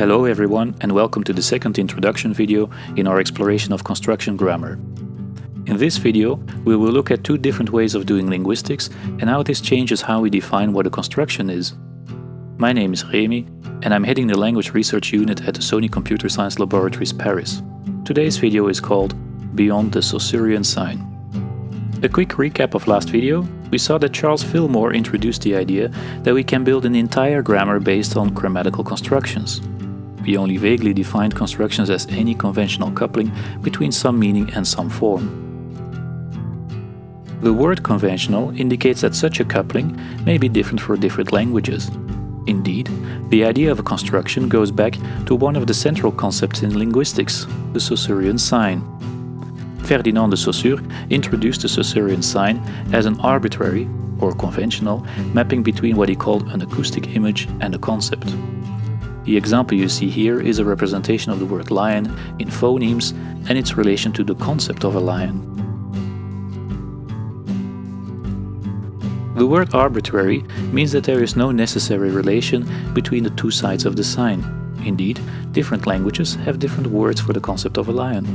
Hello everyone and welcome to the second introduction video in our exploration of construction grammar. In this video we will look at two different ways of doing linguistics and how this changes how we define what a construction is. My name is Remi and I'm heading the language research unit at the Sony Computer Science Laboratories Paris. Today's video is called Beyond the Saussurean Sign. A quick recap of last video, we saw that Charles Fillmore introduced the idea that we can build an entire grammar based on grammatical constructions. We only vaguely defined constructions as any conventional coupling between some meaning and some form. The word conventional indicates that such a coupling may be different for different languages. Indeed, the idea of a construction goes back to one of the central concepts in linguistics, the Saussurean sign. Ferdinand de Saussure introduced the Saussurean sign as an arbitrary, or conventional, mapping between what he called an acoustic image and a concept. The example you see here is a representation of the word lion in phonemes and its relation to the concept of a lion. The word arbitrary means that there is no necessary relation between the two sides of the sign. Indeed, different languages have different words for the concept of a lion.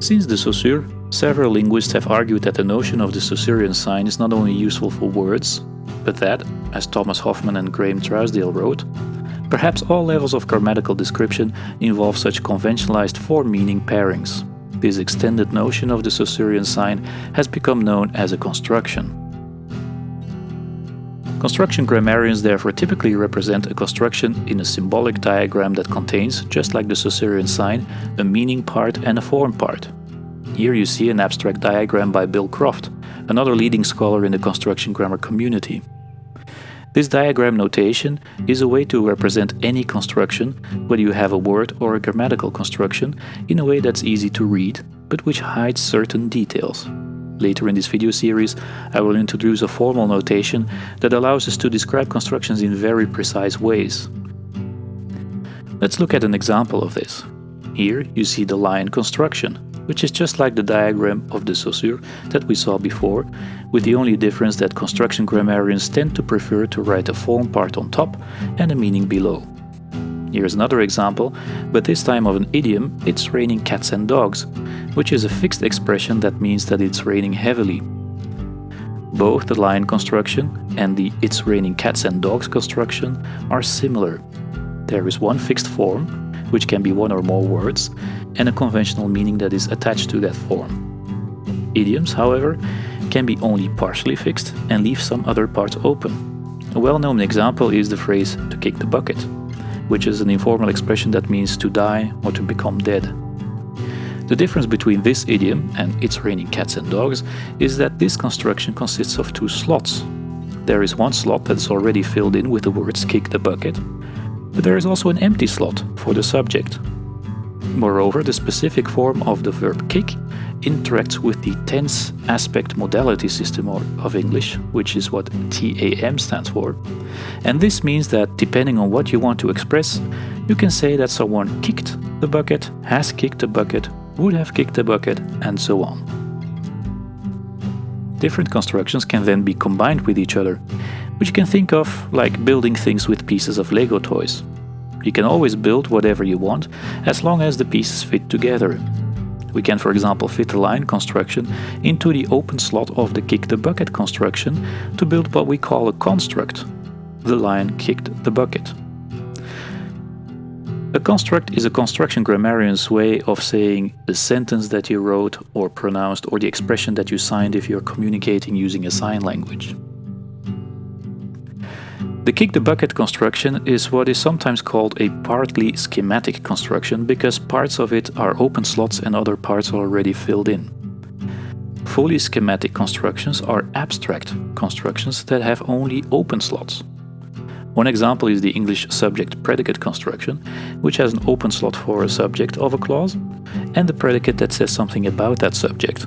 Since the Saussure, several linguists have argued that the notion of the Saussurean sign is not only useful for words, but that, as Thomas Hoffmann and Graham Trousdale wrote, perhaps all levels of grammatical description involve such conventionalized form-meaning pairings. This extended notion of the Saussurean sign has become known as a construction. Construction grammarians therefore typically represent a construction in a symbolic diagram that contains, just like the Saussurean sign, a meaning part and a form part. Here you see an abstract diagram by Bill Croft, another leading scholar in the construction grammar community. This diagram notation is a way to represent any construction, whether you have a word or a grammatical construction, in a way that's easy to read, but which hides certain details. Later in this video series, I will introduce a formal notation that allows us to describe constructions in very precise ways. Let's look at an example of this. Here you see the lion construction, which is just like the diagram of the Saussure that we saw before, with the only difference that construction grammarians tend to prefer to write a form part on top and a meaning below. Here's another example, but this time of an idiom, it's raining cats and dogs, which is a fixed expression that means that it's raining heavily. Both the lion construction and the it's raining cats and dogs construction are similar. There is one fixed form, which can be one or more words, and a conventional meaning that is attached to that form. Idioms, however, can be only partially fixed and leave some other parts open. A well-known example is the phrase to kick the bucket which is an informal expression that means to die or to become dead. The difference between this idiom and it's raining cats and dogs is that this construction consists of two slots. There is one slot that's already filled in with the words kick the bucket, but there is also an empty slot for the subject. Moreover, the specific form of the verb kick interacts with the tense aspect modality system of English, which is what TAM stands for. And this means that depending on what you want to express, you can say that someone kicked the bucket, has kicked the bucket, would have kicked the bucket, and so on. Different constructions can then be combined with each other, which you can think of like building things with pieces of Lego toys. You can always build whatever you want, as long as the pieces fit together. We can for example fit the lion construction into the open slot of the kick the bucket construction to build what we call a construct. The lion kicked the bucket. A construct is a construction grammarian's way of saying the sentence that you wrote or pronounced or the expression that you signed if you're communicating using a sign language. The kick the bucket construction is what is sometimes called a partly schematic construction because parts of it are open slots and other parts are already filled in. Fully schematic constructions are abstract constructions that have only open slots. One example is the English subject-predicate construction, which has an open slot for a subject of a clause and the predicate that says something about that subject,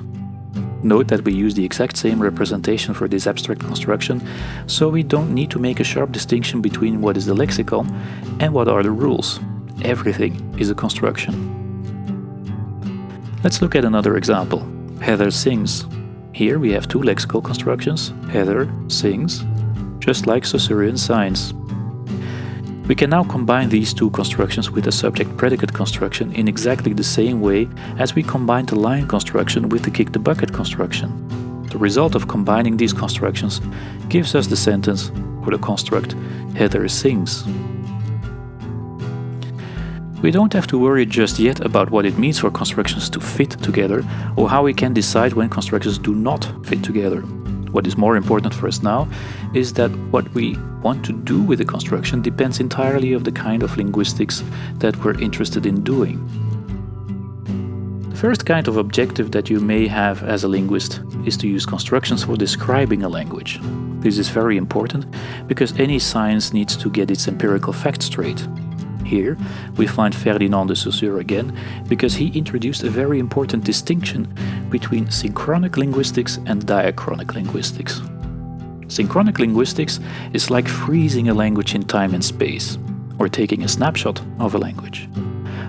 Note that we use the exact same representation for this abstract construction, so we don't need to make a sharp distinction between what is the lexicon and what are the rules. Everything is a construction. Let's look at another example. Heather sings. Here we have two lexical constructions, Heather sings, just like Saussurean signs. We can now combine these two constructions with a subject-predicate construction in exactly the same way as we combined the lion construction with the kick-the-bucket construction. The result of combining these constructions gives us the sentence or the construct Heather sings. We don't have to worry just yet about what it means for constructions to fit together or how we can decide when constructions do not fit together. What is more important for us now is that what we want to do with the construction depends entirely of the kind of linguistics that we're interested in doing. The first kind of objective that you may have as a linguist is to use constructions for describing a language. This is very important because any science needs to get its empirical facts straight. Here we find Ferdinand de Saussure again because he introduced a very important distinction between synchronic linguistics and diachronic linguistics. Synchronic linguistics is like freezing a language in time and space, or taking a snapshot of a language.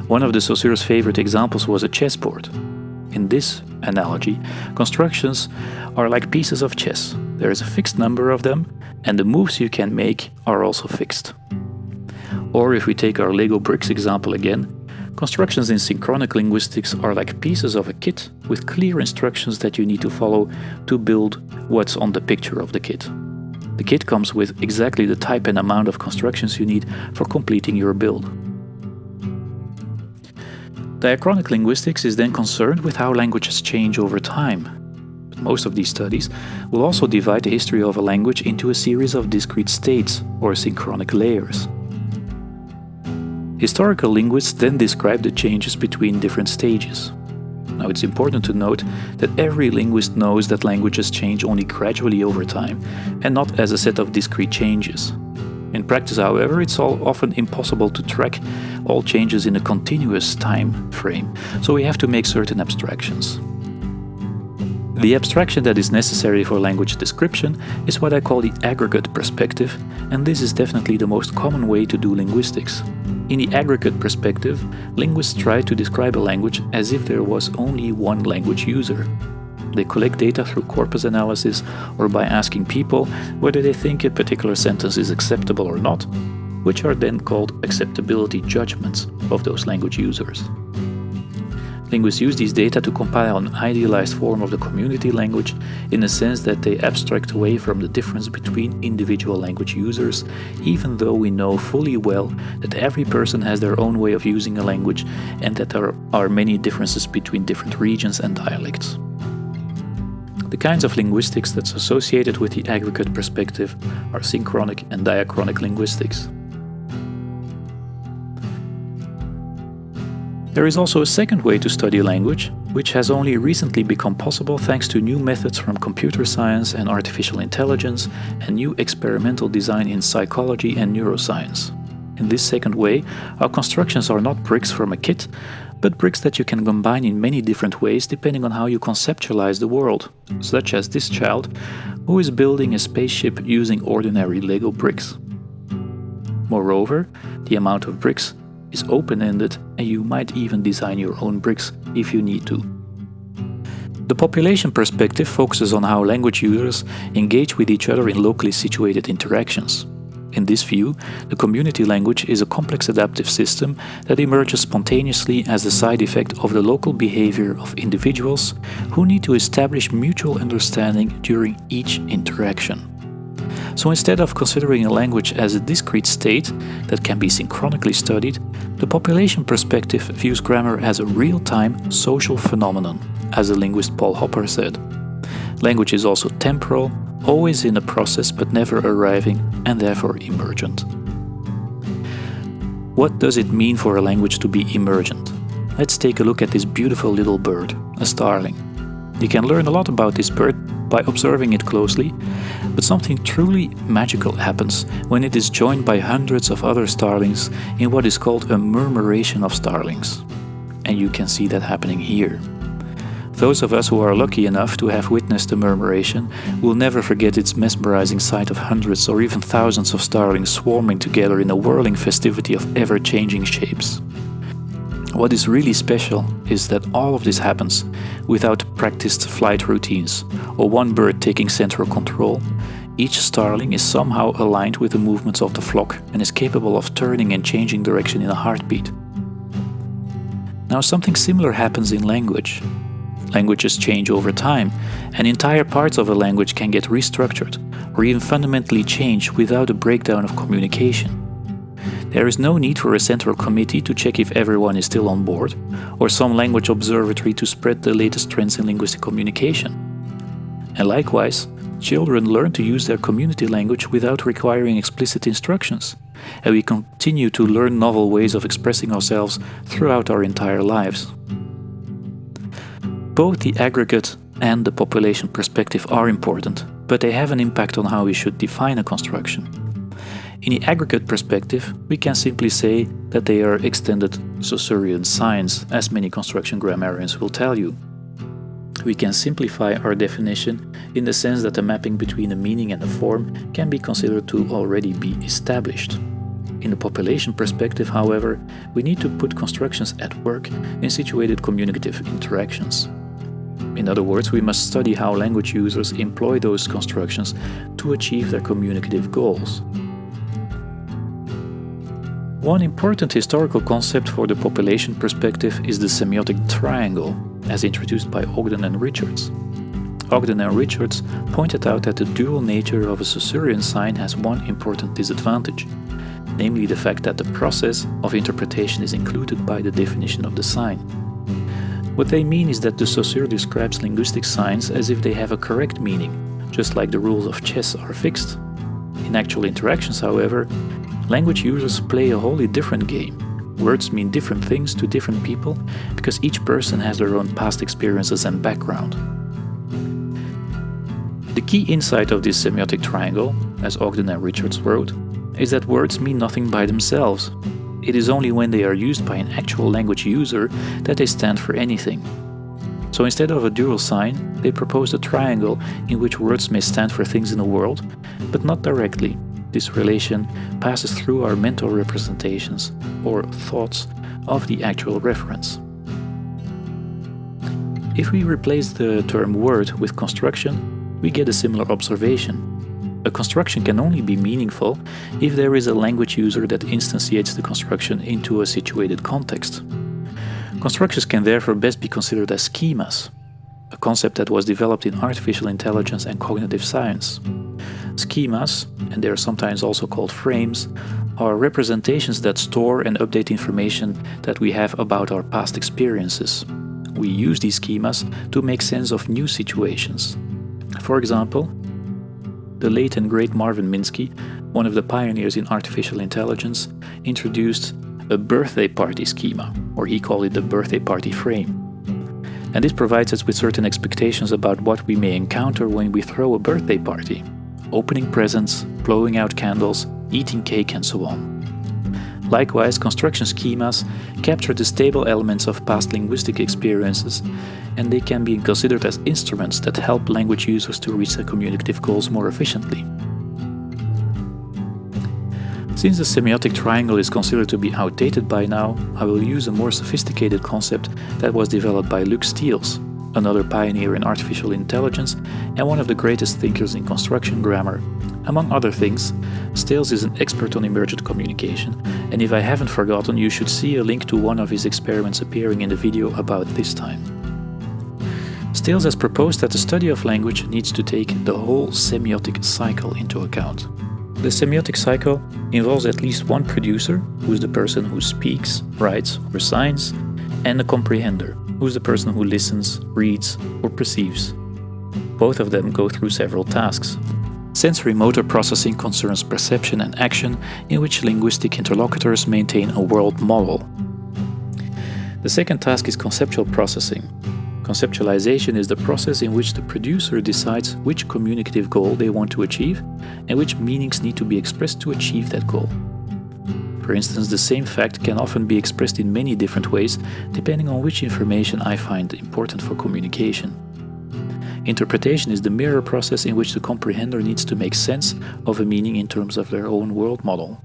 One of de Saussure's favorite examples was a chessboard. In this analogy, constructions are like pieces of chess. There is a fixed number of them, and the moves you can make are also fixed. Or if we take our Lego bricks example again, constructions in synchronic linguistics are like pieces of a kit with clear instructions that you need to follow to build what's on the picture of the kit. The kit comes with exactly the type and amount of constructions you need for completing your build. Diachronic linguistics is then concerned with how languages change over time. Most of these studies will also divide the history of a language into a series of discrete states, or synchronic layers. Historical linguists then describe the changes between different stages. Now it's important to note that every linguist knows that languages change only gradually over time and not as a set of discrete changes. In practice, however, it's all often impossible to track all changes in a continuous time frame, so we have to make certain abstractions. The abstraction that is necessary for language description is what I call the aggregate perspective, and this is definitely the most common way to do linguistics. In the aggregate perspective, linguists try to describe a language as if there was only one language user. They collect data through corpus analysis or by asking people whether they think a particular sentence is acceptable or not, which are then called acceptability judgments of those language users. Linguists use these data to compile an idealized form of the community language in the sense that they abstract away from the difference between individual language users, even though we know fully well that every person has their own way of using a language and that there are many differences between different regions and dialects. The kinds of linguistics that's associated with the aggregate perspective are synchronic and diachronic linguistics. There is also a second way to study language, which has only recently become possible thanks to new methods from computer science and artificial intelligence and new experimental design in psychology and neuroscience. In this second way, our constructions are not bricks from a kit, but bricks that you can combine in many different ways depending on how you conceptualize the world, such as this child, who is building a spaceship using ordinary Lego bricks. Moreover, the amount of bricks is open-ended and you might even design your own bricks if you need to. The population perspective focuses on how language users engage with each other in locally situated interactions. In this view, the community language is a complex adaptive system that emerges spontaneously as a side effect of the local behavior of individuals who need to establish mutual understanding during each interaction. So instead of considering a language as a discrete state that can be synchronically studied, the population perspective views grammar as a real-time social phenomenon, as the linguist Paul Hopper said. Language is also temporal, always in a process but never arriving, and therefore emergent. What does it mean for a language to be emergent? Let's take a look at this beautiful little bird, a starling. You can learn a lot about this bird by observing it closely, but something truly magical happens when it is joined by hundreds of other starlings in what is called a murmuration of starlings. And you can see that happening here. Those of us who are lucky enough to have witnessed the murmuration will never forget its mesmerizing sight of hundreds or even thousands of starlings swarming together in a whirling festivity of ever-changing shapes. What is really special is that all of this happens without practiced flight routines or one bird taking central control. each starling is somehow aligned with the movements of the flock and is capable of turning and changing direction in a heartbeat. Now something similar happens in language. Languages change over time, and entire parts of a language can get restructured or even fundamentally change without a breakdown of communication. There is no need for a central committee to check if everyone is still on board, or some language observatory to spread the latest trends in linguistic communication. And likewise, Children learn to use their community language without requiring explicit instructions, and we continue to learn novel ways of expressing ourselves throughout our entire lives. Both the aggregate and the population perspective are important, but they have an impact on how we should define a construction. In the aggregate perspective, we can simply say that they are extended Saussurean signs, as many construction grammarians will tell you. We can simplify our definition in the sense that the mapping between a meaning and a form can be considered to already be established. In the population perspective, however, we need to put constructions at work in situated communicative interactions. In other words, we must study how language users employ those constructions to achieve their communicative goals. One important historical concept for the population perspective is the semiotic triangle, as introduced by Ogden and Richards. Ogden and Richards pointed out that the dual nature of a Saussurean sign has one important disadvantage, namely the fact that the process of interpretation is included by the definition of the sign. What they mean is that the Saussure describes linguistic signs as if they have a correct meaning, just like the rules of chess are fixed. In actual interactions, however, language users play a wholly different game Words mean different things to different people because each person has their own past experiences and background. The key insight of this semiotic triangle, as Ogden and Richards wrote, is that words mean nothing by themselves. It is only when they are used by an actual language user that they stand for anything. So instead of a dual sign, they proposed a triangle in which words may stand for things in the world, but not directly, this relation passes through our mental representations, or thoughts, of the actual reference. If we replace the term word with construction, we get a similar observation. A construction can only be meaningful if there is a language user that instantiates the construction into a situated context. Constructions can therefore best be considered as schemas, a concept that was developed in artificial intelligence and cognitive science. Schemas, and they are sometimes also called frames, are representations that store and update information that we have about our past experiences. We use these schemas to make sense of new situations. For example, the late and great Marvin Minsky, one of the pioneers in artificial intelligence, introduced a birthday party schema, or he called it the birthday party frame. And this provides us with certain expectations about what we may encounter when we throw a birthday party opening presents, blowing out candles, eating cake and so on. Likewise, construction schemas capture the stable elements of past linguistic experiences, and they can be considered as instruments that help language users to reach their communicative goals more efficiently. Since the semiotic triangle is considered to be outdated by now, I will use a more sophisticated concept that was developed by Luc Steels, another pioneer in artificial intelligence and one of the greatest thinkers in construction grammar. Among other things, Steels is an expert on emergent communication, and if I haven't forgotten, you should see a link to one of his experiments appearing in the video about this time. Steels has proposed that the study of language needs to take the whole semiotic cycle into account. The semiotic cycle involves at least one producer, who is the person who speaks, writes, or signs, and a comprehender, who's the person who listens, reads, or perceives. Both of them go through several tasks. Sensory motor processing concerns perception and action, in which linguistic interlocutors maintain a world model. The second task is conceptual processing. Conceptualization is the process in which the producer decides which communicative goal they want to achieve and which meanings need to be expressed to achieve that goal. For instance, the same fact can often be expressed in many different ways depending on which information I find important for communication. Interpretation is the mirror process in which the comprehender needs to make sense of a meaning in terms of their own world model.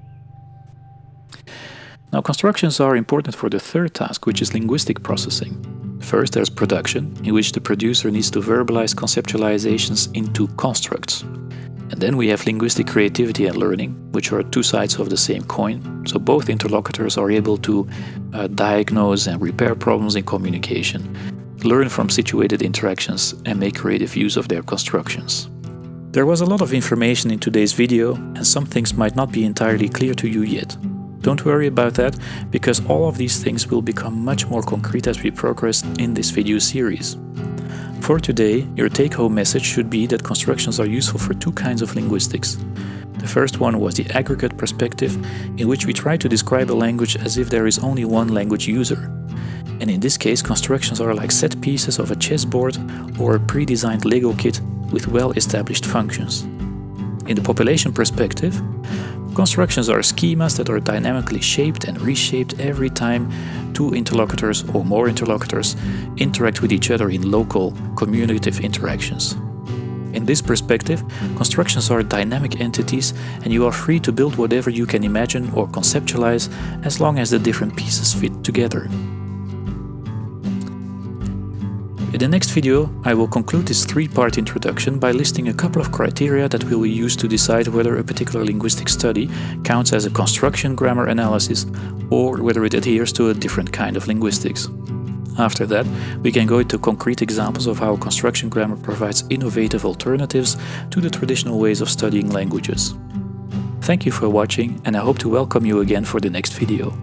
Now, constructions are important for the third task, which is linguistic processing. First, there's production, in which the producer needs to verbalize conceptualizations into constructs. And then we have linguistic creativity and learning, which are two sides of the same coin. So both interlocutors are able to uh, diagnose and repair problems in communication, learn from situated interactions, and make creative use of their constructions. There was a lot of information in today's video, and some things might not be entirely clear to you yet. Don't worry about that, because all of these things will become much more concrete as we progress in this video series. For today, your take-home message should be that constructions are useful for two kinds of linguistics. The first one was the aggregate perspective, in which we try to describe a language as if there is only one language user. And in this case, constructions are like set pieces of a chessboard or a pre-designed Lego kit with well-established functions. In the population perspective, constructions are schemas that are dynamically shaped and reshaped every time two interlocutors or more interlocutors interact with each other in local, communicative interactions. In this perspective, constructions are dynamic entities and you are free to build whatever you can imagine or conceptualize as long as the different pieces fit together. In the next video, I will conclude this three-part introduction by listing a couple of criteria that we will use to decide whether a particular linguistic study counts as a construction grammar analysis or whether it adheres to a different kind of linguistics. After that, we can go into concrete examples of how construction grammar provides innovative alternatives to the traditional ways of studying languages. Thank you for watching and I hope to welcome you again for the next video.